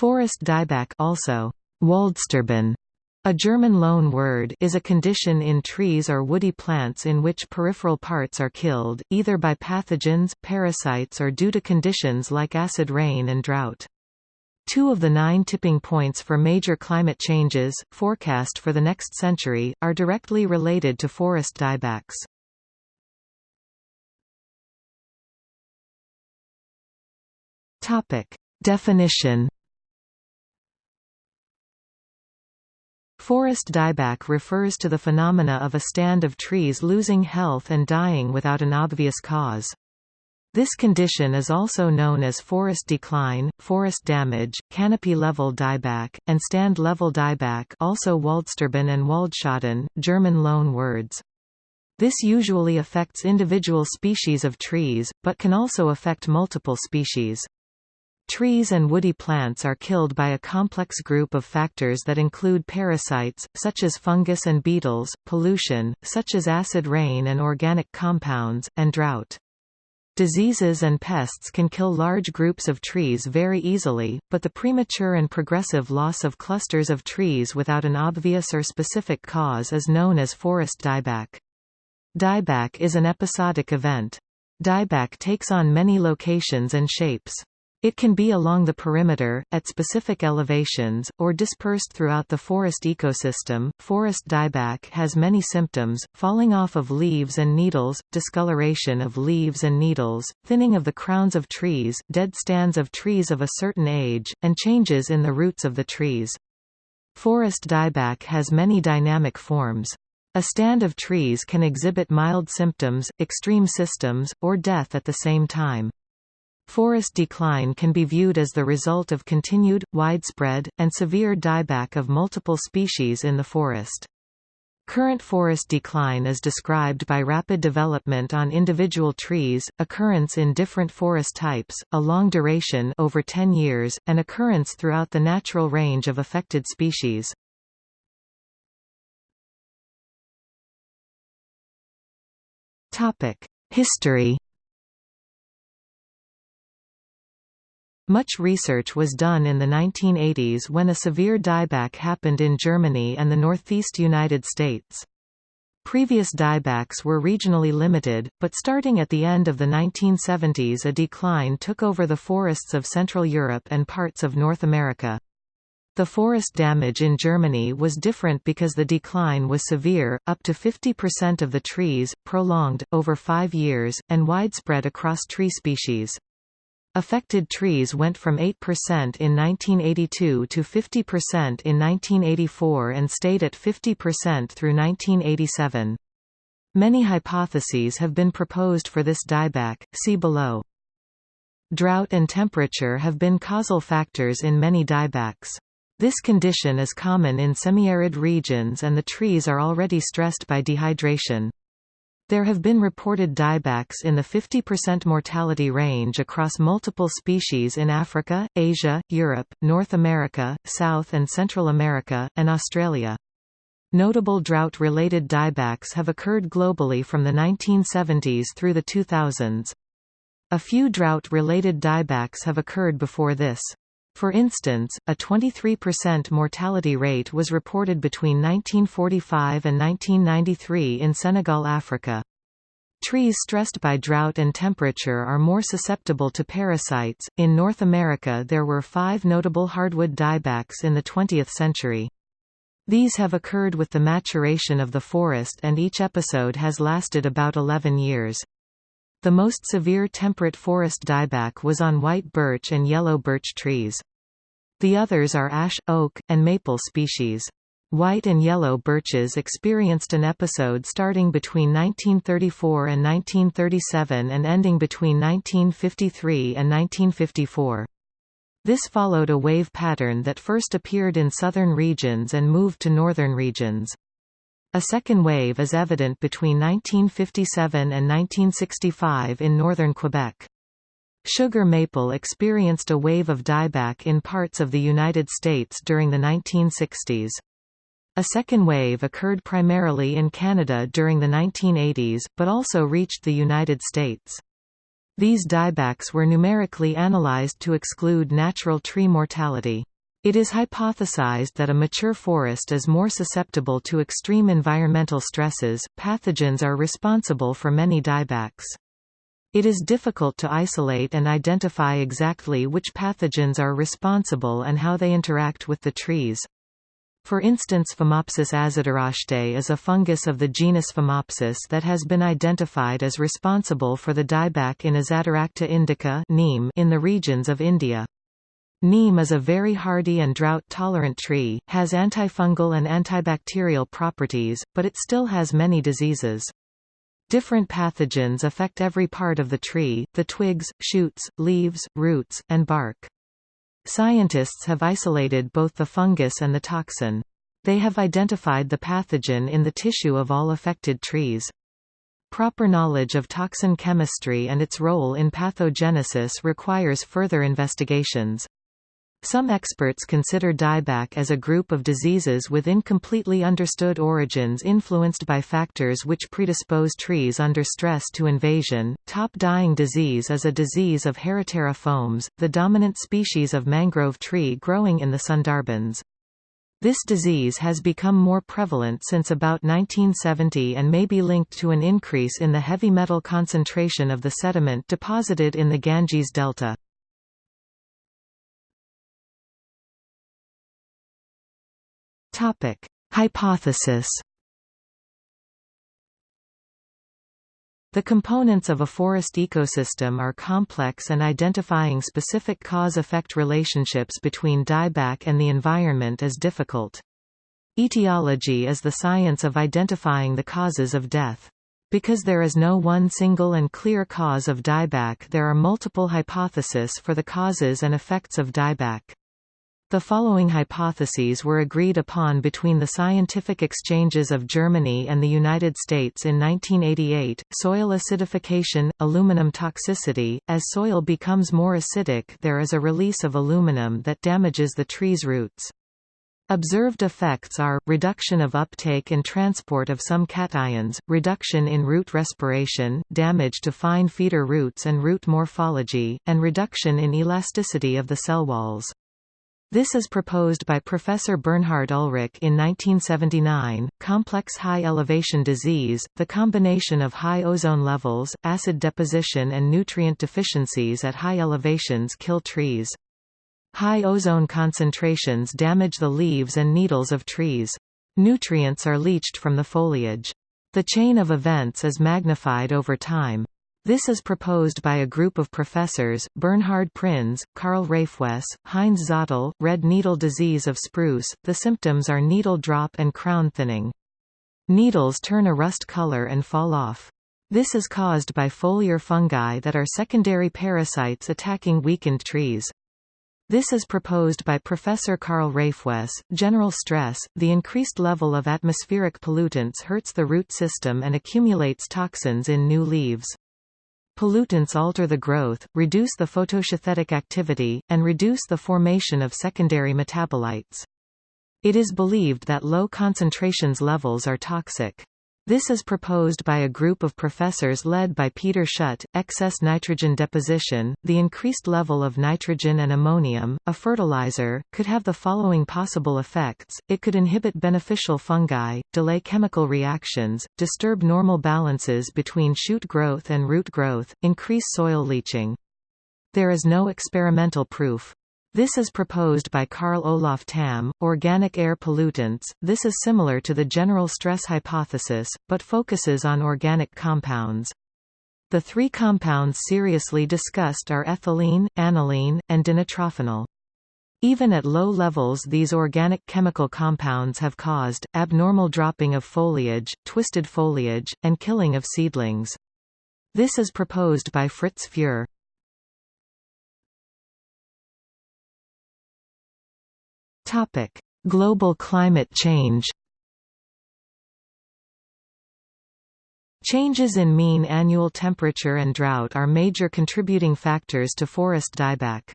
Forest dieback also Waldsterben, a German loan word is a condition in trees or woody plants in which peripheral parts are killed, either by pathogens, parasites or due to conditions like acid rain and drought. Two of the nine tipping points for major climate changes, forecast for the next century, are directly related to forest diebacks. Definition Forest dieback refers to the phenomena of a stand of trees losing health and dying without an obvious cause. This condition is also known as forest decline, forest damage, canopy level dieback, and stand level dieback also Waldsterben and Waldschaden, German loan words. This usually affects individual species of trees, but can also affect multiple species. Trees and woody plants are killed by a complex group of factors that include parasites, such as fungus and beetles, pollution, such as acid rain and organic compounds, and drought. Diseases and pests can kill large groups of trees very easily, but the premature and progressive loss of clusters of trees without an obvious or specific cause is known as forest dieback. Dieback is an episodic event. Dieback takes on many locations and shapes. It can be along the perimeter, at specific elevations, or dispersed throughout the forest ecosystem. Forest dieback has many symptoms falling off of leaves and needles, discoloration of leaves and needles, thinning of the crowns of trees, dead stands of trees of a certain age, and changes in the roots of the trees. Forest dieback has many dynamic forms. A stand of trees can exhibit mild symptoms, extreme systems, or death at the same time. Forest decline can be viewed as the result of continued, widespread, and severe dieback of multiple species in the forest. Current forest decline is described by rapid development on individual trees, occurrence in different forest types, a long duration over 10 years, and occurrence throughout the natural range of affected species. History Much research was done in the 1980s when a severe dieback happened in Germany and the northeast United States. Previous diebacks were regionally limited, but starting at the end of the 1970s a decline took over the forests of Central Europe and parts of North America. The forest damage in Germany was different because the decline was severe, up to 50% of the trees, prolonged, over five years, and widespread across tree species. Affected trees went from 8% in 1982 to 50% in 1984 and stayed at 50% through 1987. Many hypotheses have been proposed for this dieback, see below. Drought and temperature have been causal factors in many diebacks. This condition is common in semi-arid regions and the trees are already stressed by dehydration. There have been reported diebacks in the 50% mortality range across multiple species in Africa, Asia, Europe, North America, South and Central America, and Australia. Notable drought-related diebacks have occurred globally from the 1970s through the 2000s. A few drought-related diebacks have occurred before this. For instance, a 23% mortality rate was reported between 1945 and 1993 in Senegal, Africa. Trees stressed by drought and temperature are more susceptible to parasites. In North America, there were five notable hardwood diebacks in the 20th century. These have occurred with the maturation of the forest and each episode has lasted about 11 years. The most severe temperate forest dieback was on white birch and yellow birch trees. The others are ash, oak, and maple species. White and yellow birches experienced an episode starting between 1934 and 1937 and ending between 1953 and 1954. This followed a wave pattern that first appeared in southern regions and moved to northern regions. A second wave is evident between 1957 and 1965 in northern Quebec. Sugar maple experienced a wave of dieback in parts of the United States during the 1960s. A second wave occurred primarily in Canada during the 1980s, but also reached the United States. These diebacks were numerically analyzed to exclude natural tree mortality. It is hypothesized that a mature forest is more susceptible to extreme environmental stresses. Pathogens are responsible for many diebacks. It is difficult to isolate and identify exactly which pathogens are responsible and how they interact with the trees. For instance Phomopsis azadirachtae is a fungus of the genus Phomopsis that has been identified as responsible for the dieback in Azadirachta indica in the regions of India. Neem is a very hardy and drought-tolerant tree, has antifungal and antibacterial properties, but it still has many diseases. Different pathogens affect every part of the tree, the twigs, shoots, leaves, roots, and bark. Scientists have isolated both the fungus and the toxin. They have identified the pathogen in the tissue of all affected trees. Proper knowledge of toxin chemistry and its role in pathogenesis requires further investigations. Some experts consider dieback as a group of diseases with incompletely understood origins influenced by factors which predispose trees under stress to invasion. Top dying disease is a disease of Heritiera fomes, the dominant species of mangrove tree growing in the Sundarbans. This disease has become more prevalent since about 1970 and may be linked to an increase in the heavy metal concentration of the sediment deposited in the Ganges delta. Topic: Hypothesis. The components of a forest ecosystem are complex and identifying specific cause-effect relationships between dieback and the environment is difficult. Etiology is the science of identifying the causes of death. Because there is no one single and clear cause of dieback there are multiple hypotheses for the causes and effects of dieback. The following hypotheses were agreed upon between the scientific exchanges of Germany and the United States in 1988, soil acidification, aluminum toxicity, as soil becomes more acidic there is a release of aluminum that damages the tree's roots. Observed effects are, reduction of uptake and transport of some cations, reduction in root respiration, damage to fine feeder roots and root morphology, and reduction in elasticity of the cell walls. This is proposed by Professor Bernhard Ulrich in 1979. Complex high elevation disease, the combination of high ozone levels, acid deposition, and nutrient deficiencies at high elevations kill trees. High ozone concentrations damage the leaves and needles of trees. Nutrients are leached from the foliage. The chain of events is magnified over time. This is proposed by a group of professors, Bernhard Prinz, Karl Rehfuess, Heinz Zöttl, red needle disease of spruce, the symptoms are needle drop and crown thinning. Needles turn a rust color and fall off. This is caused by foliar fungi that are secondary parasites attacking weakened trees. This is proposed by Professor Karl Rehfuess. General stress, the increased level of atmospheric pollutants hurts the root system and accumulates toxins in new leaves. Pollutants alter the growth, reduce the photosynthetic activity, and reduce the formation of secondary metabolites. It is believed that low concentrations levels are toxic. This is proposed by a group of professors led by Peter Schutt. Excess nitrogen deposition, the increased level of nitrogen and ammonium, a fertilizer, could have the following possible effects. It could inhibit beneficial fungi, delay chemical reactions, disturb normal balances between shoot growth and root growth, increase soil leaching. There is no experimental proof. This is proposed by Carl Olof Tamm. Organic air pollutants. This is similar to the general stress hypothesis, but focuses on organic compounds. The three compounds seriously discussed are ethylene, aniline, and dinitrophenol. Even at low levels these organic chemical compounds have caused, abnormal dropping of foliage, twisted foliage, and killing of seedlings. This is proposed by Fritz Fuhr. Global climate change. Changes in mean annual temperature and drought are major contributing factors to forest dieback.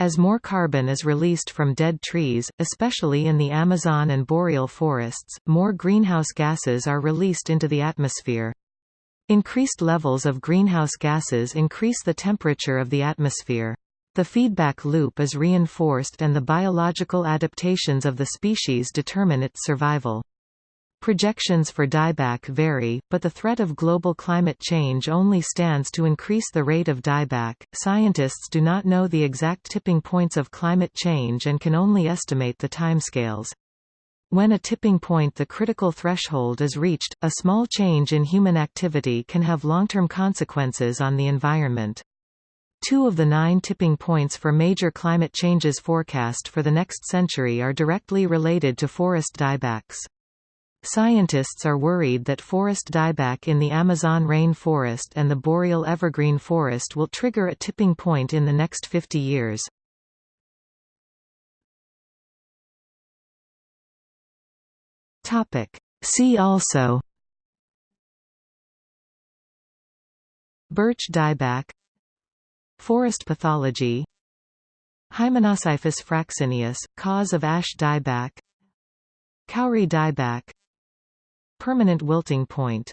As more carbon is released from dead trees, especially in the Amazon and boreal forests, more greenhouse gases are released into the atmosphere. Increased levels of greenhouse gases increase the temperature of the atmosphere. The feedback loop is reinforced and the biological adaptations of the species determine its survival. Projections for dieback vary, but the threat of global climate change only stands to increase the rate of dieback. Scientists do not know the exact tipping points of climate change and can only estimate the timescales. When a tipping point the critical threshold is reached, a small change in human activity can have long-term consequences on the environment. Two of the nine tipping points for major climate changes forecast for the next century are directly related to forest diebacks. Scientists are worried that forest dieback in the Amazon rainforest and the boreal evergreen forest will trigger a tipping point in the next 50 years. See also Birch dieback Forest pathology. Hymenoscyphus fraxineus, cause of ash dieback. Kauri dieback. Permanent wilting point